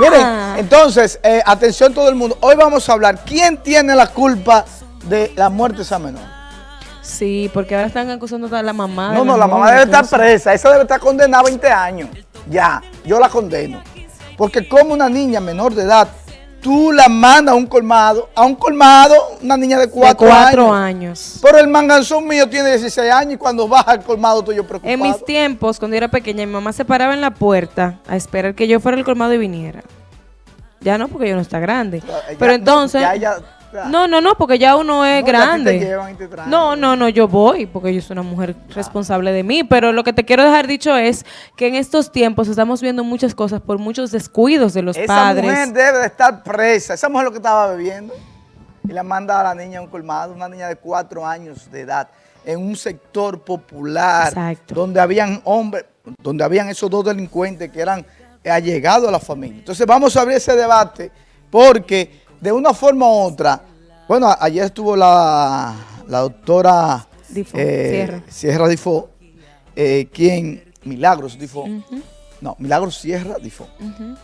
Miren, Ah. entonces, eh, atención todo el mundo. Hoy vamos a hablar, ¿quién tiene la culpa de la muerte de esa menor? Sí, porque ahora están acusando a la mamá. No, no, la mamá debe estar presa. Esa debe estar condenada a 20 años. Ya, yo la condeno. Porque como una niña menor de edad, tú la mandas a un colmado, a un colmado, una niña de De 4 cuatro años. años. Pero el manganzón mío tiene 16 años y cuando baja al colmado estoy yo preocupado. En mis tiempos, cuando yo era pequeña, mi mamá se paraba en la puerta a esperar que yo fuera al colmado y viniera. Ya no, porque yo no está grande. Ya- Pero entonces... ya no, no, no, porque ya uno es No, te grande. llevan y te traen. No, no, no, yo voy, porque yo soy una mujer responsable de mí. Pero lo que te quiero dejar dicho es que en estos tiempos estamos viendo muchas cosas por muchos descuidos de los Esa padres. mujer debe de estar presa. Esa mujer lo que estaba bebiendo. Y la manda a la niña a un colmado, una niña de cuatro años de edad, en un sector popular, Exacto. donde habían hombres, donde habían esos dos delincuentes que eran allegados a la familia. Entonces vamos a abrir ese debate porque de una forma u otra, bueno, ayer estuvo la, la doctora Difo, eh, Sierra. Sierra Difo, eh, quien, Milagros Difo, no, Milagros Sierra Difo,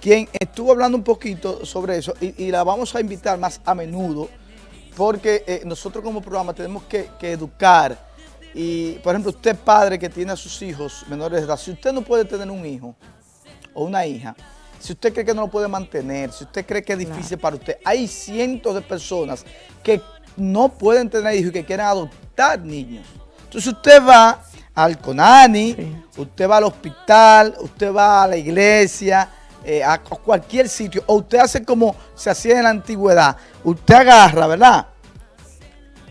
quien estuvo hablando un poquito sobre eso y, y la vamos a invitar más a menudo porque eh, nosotros como programa tenemos que, que educar. Y, por ejemplo, usted padre que tiene a sus hijos menores de edad, si usted no puede tener un hijo o una hija, si usted cree que no lo puede mantener, si usted cree que es difícil para usted, hay cientos de personas que no pueden tener hijos y que quieren adoptar niños. Entonces usted va al CONANI, Sí. usted va al hospital, usted va a la iglesia, eh, a cualquier sitio, o usted hace como se hacía en la antigüedad, usted agarra, ¿verdad?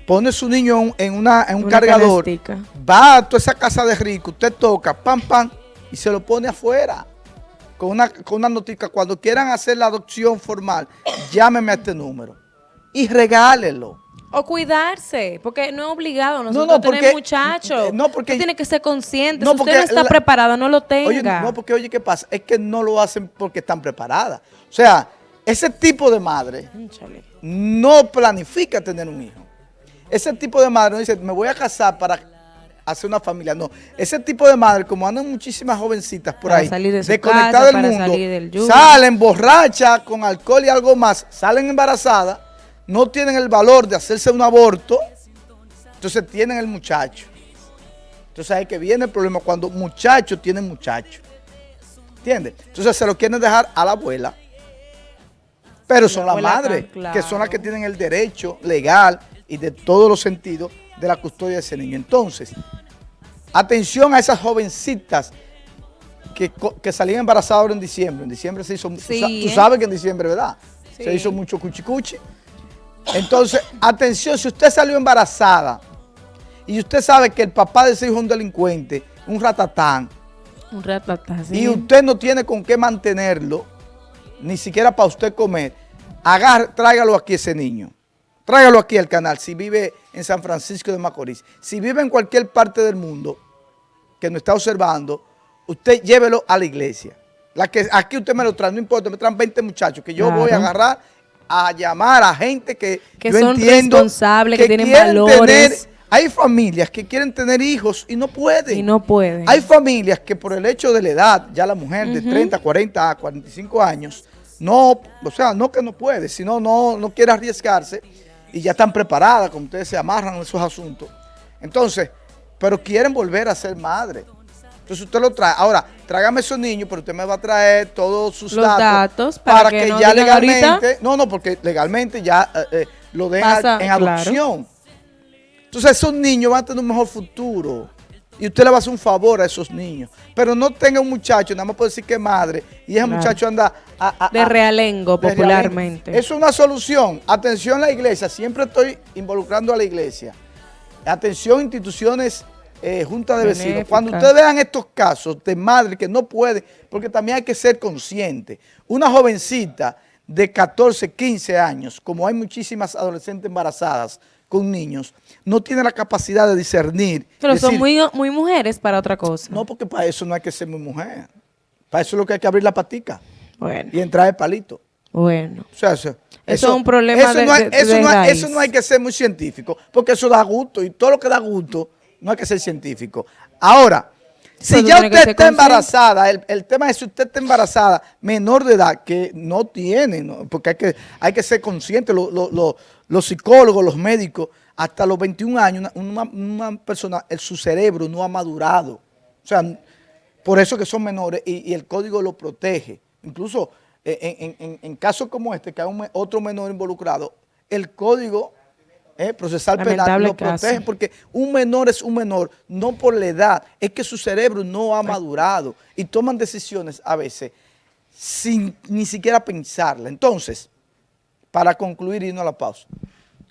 Pone su niño en, una, en un Una cargador, va a toda esa casa de rico, usted toca, pam, pam, y se lo pone afuera. Con una, con una notica, cuando quieran hacer la adopción formal, llámeme a este número y regálelo. O cuidarse, porque no es obligado nosotros no, tener porque- muchachos. eh, no, porque- Usted tiene que ser consciente. No, si usted porque no está la- preparado, no lo tenga. Oye, no, porque oye, ¿qué pasa? Es que no lo hacen porque están preparadas. O sea, ese tipo de madre Cónchale. no planifica tener un hijo. Ese tipo de madre no dice, me voy a casar para hacer una familia. No, ese tipo de madre, como andan muchísimas jovencitas por Para ahí, de desconectadas del mundo, salir del salen borrachas, con alcohol y algo más, salen embarazadas, no tienen el valor de hacerse un aborto, entonces tienen el muchacho. Entonces ahí que viene el problema cuando muchachos tienen muchachos. ¿Entiendes? Entonces se lo quieren dejar a la abuela. Pero son La las madres, que son las que tienen el derecho legal y de todos los sentidos de la custodia de ese niño. Entonces, atención a esas jovencitas que, que salían embarazadas ahora en diciembre. En diciembre se hizo, Sí, tú ¿eh? sabes que en diciembre, ¿verdad? Se hizo mucho cuchicuchi. Entonces, atención, si usted salió embarazada y usted sabe que el papá de ese hijo es un delincuente, un ratatán, Un ratatá, sí. y usted no tiene con qué mantenerlo, ni siquiera para usted comer, agarre, tráigalo aquí ese niño. Tráigalo aquí al canal, si vive en San Francisco de Macorís. Si vive en cualquier parte del mundo que nos está observando, usted llévelo a la iglesia. La que aquí usted me lo trae, no importa, me traen 20 muchachos, que yo Claro. voy a agarrar a llamar a gente que, Que yo son entiendo responsables, que tienen quieren valores. tener- hay familias que quieren tener hijos y no pueden. Y no pueden. Hay familias que por el hecho de la edad, ya la mujer de 30, 40, 45 años, no, o sea, no que no puede, sino no, no quiere arriesgarse y ya están preparadas, como ustedes se amarran en esos asuntos. Entonces, pero quieren volver a ser madre. Entonces usted lo trae. Ahora, trágame esos niños, pero usted me va a traer todos sus Los datos, datos para que no ya legalmente, ahorita- no, no, porque legalmente ya eh, eh, lo a- en claro. adopción. Entonces esos niños van a tener un mejor futuro. Y usted le va a hacer un favor a esos niños. Pero no tenga un muchacho, nada más por decir que es madre, y ese Claro. muchacho anda a, a- De realengo, de popularmente. realengo. Es una solución. Atención a la iglesia, siempre estoy involucrando a la iglesia. Atención instituciones, eh, junta de vecinos. Cuando ustedes vean estos casos de madre que no puede, porque también hay que ser consciente. Una jovencita de 14, 15 años, como hay muchísimas adolescentes embarazadas con niños, no tiene la capacidad de discernir. Pero son muy, muy mujeres para otra cosa. No, porque para eso no hay que ser muy mujer. Para eso es lo que hay que abrir la patica Bueno, y entrar el palito. bueno. O sea, eso, es un problema eso de- no hay, de- eso de no hay- eso no hay que ser muy científico, porque eso da gusto y todo lo que da gusto no hay que ser científico. Ahora, Si Pero ya usted está embarazada, el, el tema es si usted está embarazada, menor de edad, que no tiene, ¿no? porque hay que, hay que ser consciente, lo- lo- lo- los psicólogos, los médicos, hasta los 21 años, una, persona, el- su cerebro no ha madurado. O sea, por eso que son menores y, y el código lo protege. Incluso eh, en, en- en- en casos como este, que hay un otro menor involucrado, el código eh, procesal penal lo caso. protege porque un menor es un menor, no por la edad, es que su cerebro no ha madurado y toman decisiones a veces sin ni siquiera pensarla. Entonces, para concluir y irnos a la pausa,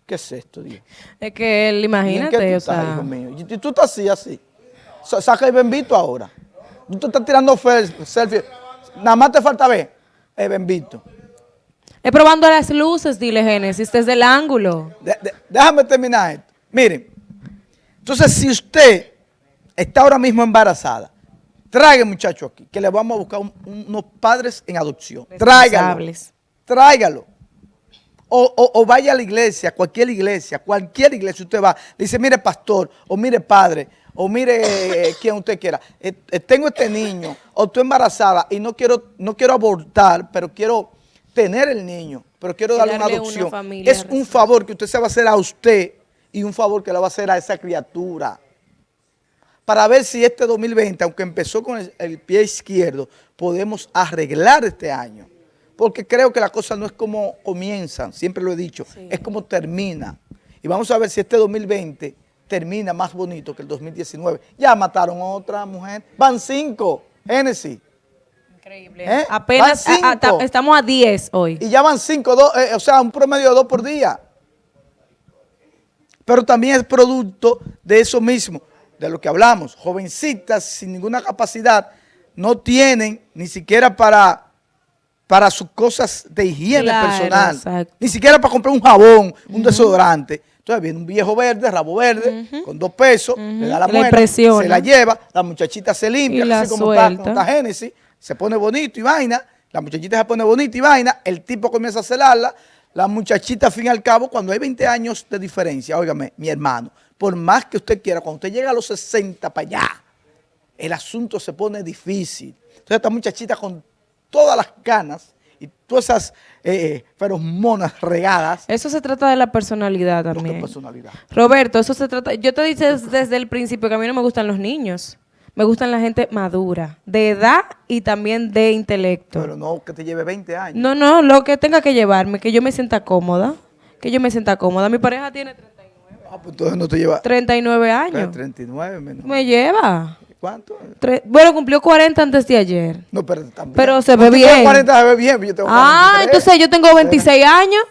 ¿qué es esto, Dios? Es que él, ¿Y en qué tú imagínate, o estás, sea... hijo mío? Y y tú estás así, así. Sa- Saca el bembito ahora. Tú te estás tirando selfie. Nada más te falta ver el bembito. Es probando las luces, dile Génesis, desde el ángulo. De- de- déjame terminar esto. Miren, entonces si usted está ahora mismo embarazada, traiga muchacho aquí, que le vamos a buscar un- unos padres en adopción. Tráigalo. Tráigalo. O, o- o vaya a la iglesia, cualquier iglesia, cualquier iglesia usted va, dice, mire pastor, o mire padre, o mire eh, quien usted quiera, Eh, eh, tengo este niño, o estoy embarazada y no quiero, no quiero abortar, pero quiero tener el niño, pero quiero darle una adopción. es un favor que usted se va a hacer a usted y un favor que le va a hacer a esa criatura. Para ver si este 2020, aunque empezó con el, el pie izquierdo, podemos arreglar este año. Porque creo que la cosa no es como comienzan, siempre lo he dicho, es como termina. Y vamos a ver si este 2020 termina más bonito que el 2019. Ya mataron a otra mujer. Van cinco, Génesis. Increíble. ¿Eh? Apenas a- a- estamos a 10 hoy. Y ya van cinco, dos, eh, o sea, un promedio de dos por día. Pero también es producto de eso mismo, de lo que hablamos. Jovencitas sin ninguna capacidad no tienen ni siquiera para, para sus cosas de higiene Claro, personal. exacto. Ni siquiera para comprar un jabón, un desodorante. Entonces viene un viejo verde, rabo verde, con dos pesos, le da la muela, se la lleva, la muchachita se limpia, Y la así como está, suelta. como está Génesis, se pone bonito y vaina, la muchachita se pone bonita y vaina, el tipo comienza a celarla, la muchachita, al fin y al cabo, cuando hay 20 años de diferencia, óigame, mi hermano, por más que usted quiera, cuando usted llega a los 60 para allá, el asunto se pone difícil. Entonces esta muchachita con todas las canas y todas esas eh, feromonas regadas, Eso se trata de la personalidad ¿qué también. personalidad? Roberto, eso se trata. Yo te dije desde el principio que a mí no me gustan los niños. Me gustan la gente madura, de edad y también de intelecto. Pero no que te lleve 20 años. No, no, lo que tenga que llevarme, que yo me sienta cómoda. Que yo me sienta cómoda. Mi pareja tiene 39, Ah, pues entonces no te lleva 39 años. 39 menos. Me lleva. ¿Cuánto? Tre- bueno, cumplió 40 antes de ayer. No, pero también. Pero se ve bien. 40 se ve bien, yo tengo Ah, 43. entonces yo tengo 26 años.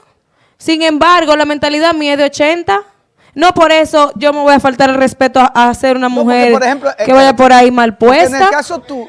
Sin embargo, la mentalidad mía es de 80. No por eso yo me voy a faltar el respeto a, a ser una No, porque, mujer por ejemplo, que vaya por ahí mal Porque En el puesta. caso tú.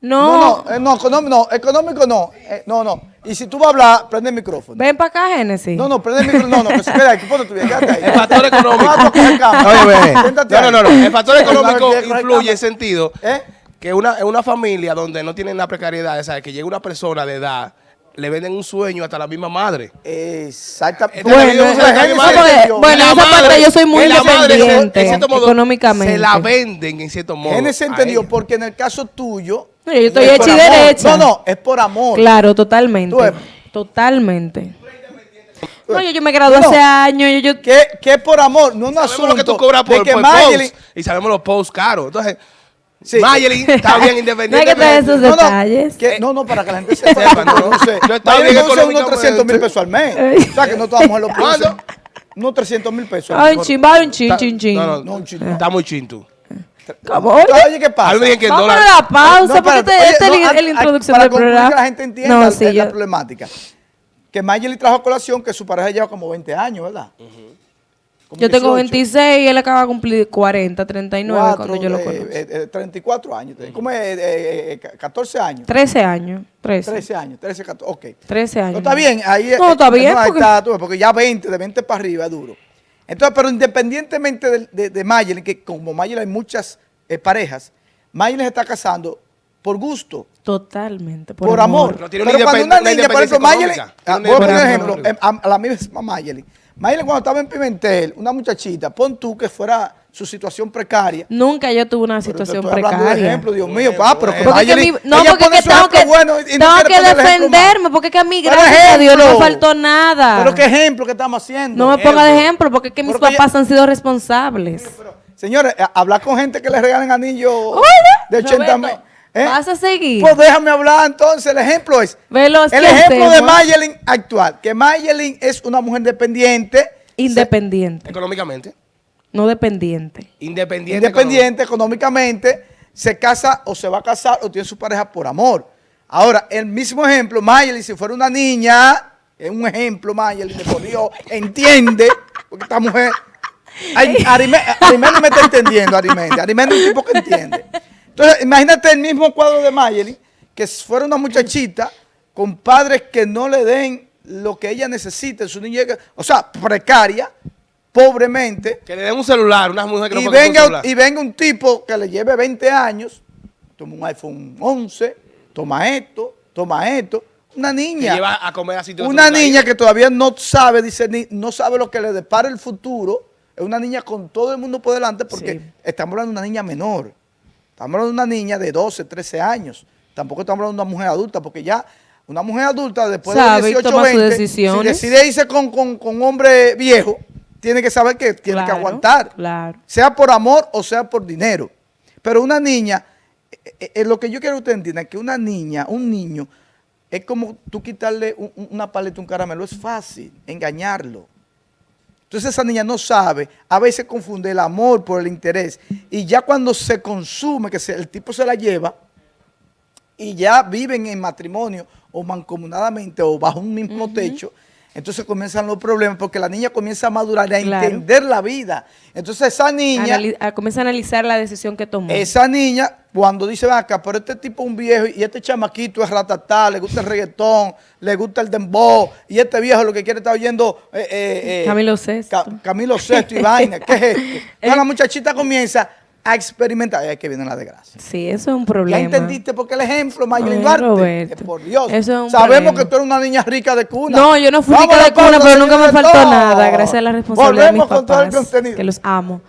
No, No, no, eh, no, económico no, económico no. eh, no, no. Y si tú vas a hablar, prende el micrófono. ven para acá, Génesis. No, no, prende el micrófono. No, no, que se ahí. Ponte tú bien, quédate ahí. El factor económico. Oye, No, no, no, no. El factor económico influye en sentido ¿Eh? que una, una familia donde no tienen la precariedad, ¿sabes? que llega una persona de edad, le venden un sueño hasta la misma madre. Exactamente. Bueno, bueno, esa parte madre- yo soy muy y la madre, independiente, en cierto modo, económicamente. Se la venden en cierto modo. Génesis entendió porque en el caso tuyo. No, yo estoy es hecha y amor. derecha. No, no, es por amor. Claro, totalmente. Tú. Totalmente. No, yo, yo me gradué No. hace años. Yo, yo- Que, que es por amor, no un Sabemos asunto lo que tú cobras por, que por Mayelin- post y sabemos los posts caros. Entonces, Sí. Mayelin está bien No hay que independiente. traer esos No, no, detalles. que- no, no, para que la gente sepa. Sepa, ¿no? no sé. Yo estaba bien unos económicamente. 300 mil pesos al mes. O sea, que no todas las mujeres lo. Unos 300 mil pesos. Ay, un chin, va un chin, chin, chin. No, no, No, un chin, no. Está muy chinto. ¿Cómo? Oye, ¿qué pasa? A mí me dijeron que Vamos a la pausa, No, porque este, este no, es la- la an- introducción para del programa. que la gente entienda No, la- sí, la, yo- problemática. Que Mayeli trajo a colación que su pareja lleva como 20 años, ¿verdad? Como Yo tengo 18. 26 y él acaba de cumplir 40, 39 Cuatro, cuando yo lo eh, conozco. eh, eh, 34 años. ¿Cómo es? Eh, eh, eh, 14 años. 13 años. 13. 13 años, 13, 14, ok. 13 años. No, está bien, ahí No, eh, está bien, porque- está, porque ya 20, de 20 para arriba es duro. Entonces, pero independientemente de, de, que como Mayelin hay muchas eh, parejas, Mayelin se está casando por gusto, Totalmente. por, Por, amor. No pero cuando una niña, por ejemplo, Mayelin, ah, voy a poner un ejemplo, em, a, a la misma Mayelin. Mayelin cuando estaba en Pimentel, una muchachita, pon tú que fuera su situación precaria. Nunca yo tuve una Pero te situación estoy hablando de precaria. ejemplo, Dios mío, pa, pero que Porque que Mayeli- mi- no, ella porque pone que su tengo ejemplo que, bueno y no tengo quiere que ejemplo defenderme, porque que a mí, Pero gracias a Dios, no me ejemplo. faltó nada. Pero qué ejemplo que estamos haciendo. no me ponga de ejemplo. ejemplo, porque es que mis Pero papás han sido responsables. Señores, hablar con gente que le regalen anillos de 80 mil. Roberto, ¿Vas a seguir? Pues déjame hablar entonces. El ejemplo es. Veloz, el ¿qué ejemplo de? Mayelin actual. Que Mayelin es una mujer dependiente. Independiente, Económicamente. No dependiente. Independiente. independiente económicamente, se casa o se va a casar o tiene su pareja por amor. Ahora, el mismo ejemplo, Mayeli, si fuera una niña, es un ejemplo, Mayeli, de por Dios, entiende, porque esta mujer, Arimendi me está entendiendo, Arimendi, Arimendi es un tipo que entiende. Entonces, imagínate el mismo cuadro de Mayeli, que fuera una muchachita con padres que no le den lo que ella necesita en su niñez, o sea, precaria, pobremente, Que le den un celular, una mujer que no y puede venga, celular. y venga un tipo que le lleve 20 años, toma un iPhone 11, toma esto, toma esto, una niña, lleva a comer a sitios una niña que todavía no sabe discernir, no sabe lo que le depara el futuro, es una niña con todo el mundo por delante porque Sí. estamos hablando de una niña menor, estamos hablando de una niña de 12, 13 años, tampoco estamos hablando de una mujer adulta porque ya una mujer adulta después Sabe de 18, toma sus 20, si decide irse con, con, con un hombre viejo, tiene que saber que tiene que aguantar Claro. sea por amor o sea por dinero. Pero una niña, eh, eh, eh, lo que yo quiero que usted entienda es que una niña, un niño, es como tú quitarle un- un- una paleta, un caramelo, es fácil engañarlo. Entonces esa niña no sabe, a veces confunde el amor por el interés. Y ya cuando se consume, que se- el tipo se la lleva, y ya viven en matrimonio o mancomunadamente o bajo un mismo techo, entonces comienzan los problemas porque la niña comienza a madurar y a Claro. entender la vida. Entonces esa niña... Anali- a- comienza a analizar la decisión que tomó. Esa niña, cuando dice, "Ven acá, pero este tipo es un viejo y este chamaquito es ratatá, le gusta el reggaetón, le gusta el dembow, y este viejo lo que quiere estar oyendo eh, eh, eh, Camilo Sesto. Ca- Camilo Sesto y vaina. ¿Qué es esto? Entonces la muchachita comienza a experimentar. Ay, que viene la desgracia. Sí, eso es un ¿Ya problema. entendiste por qué el ejemplo, Mayelin Ay, Duarte? Que por Dios. Eso es un Sabemos problema. que tú eres una niña rica de cuna. No, yo no fui rica de cuna, pero nunca me faltó nada, gracias a la responsabilidad de mis Volvemos con todo el papás, contenido. que los amo.